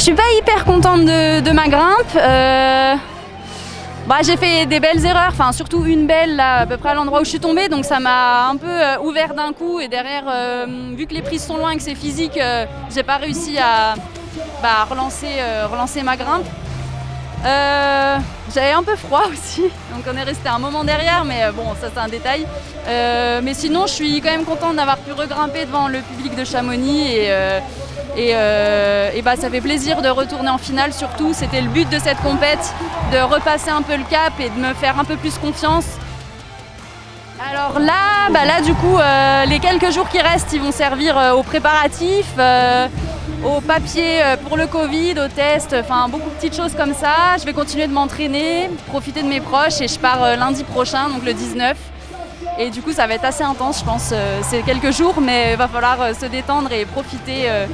je suis pas hyper contente de, ma grimpe. Euh, bah, j'ai fait des belles erreurs, enfin surtout une belle là, à peu près à l'endroit où je suis tombée, donc ça m'a un peu euh, ouvert d'un coup et derrière, euh, vu que les prises sont loin et que c'est physique, j'ai pas réussi à bah, relancer, ma grimpe. J'avais un peu froid aussi, donc on est resté un moment derrière, mais bon, ça c'est un détail. mais sinon, je suis quand même contente d'avoir pu regrimper devant le public de Chamonix et, euh, bah, ça fait plaisir de retourner en finale surtout. C'était le but de cette compète, de repasser un peu le cap et de me faire un peu plus confiance. Alors là, bah là du coup, euh, les quelques jours qui restent, ils vont servir euh, aux préparatifs, aux papiers pour le Covid, aux tests, enfin beaucoup de petites choses comme ça. Je vais continuer de m'entraîner, profiter de mes proches et je pars lundi prochain, donc le 19. Et du coup, ça va être assez intense, je pense. Euh, c'est quelques jours, mais il va falloir euh, se détendre et profiter euh,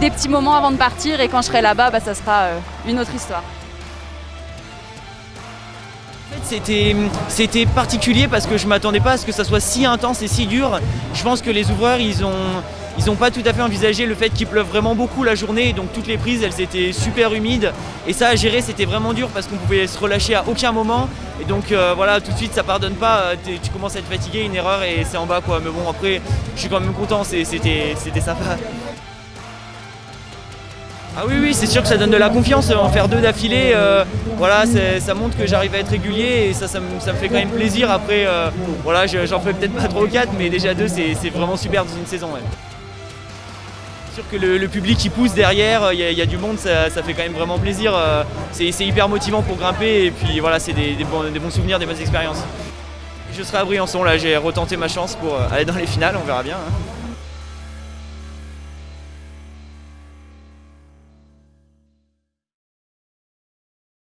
des petits moments avant de partir. Et quand je serai là-bas, bah, ça sera une autre histoire. C'était particulier parce que je ne m'attendais pas à ce que ça soit si intense et si dur. Je pense que les ouvreurs, ils ont, ils n'ont pas tout à fait envisagé le fait qu'il pleuve vraiment beaucoup la journée, donc toutes les prises elles étaient super humides et ça à gérer c'était vraiment dur parce qu'on pouvait se relâcher à aucun moment et donc euh, voilà tout de suite ça pardonne pas, euh, tu commences à être fatigué, une erreur et c'est en bas quoi, mais bon après je suis quand même content, c'était sympa. Ah oui, oui, c'est sûr que ça donne de la confiance. En faire deux d'affilée, euh, voilà, ça montre que j'arrive à être régulier et ça, ça me, fait quand même plaisir. Après, voilà, j'en fais peut-être pas trop quatre, mais déjà deux, c'est vraiment super dans une saison sûr que le, public qui pousse derrière, il y, a du monde, ça, fait quand même vraiment plaisir. Euh, c'est hyper motivant pour grimper et puis voilà, c'est des, bons, souvenirs, des bonnes expériences. Je serai à Briançon, là j'ai retenté ma chance pour euh, aller dans les finales, on verra bien. Hein.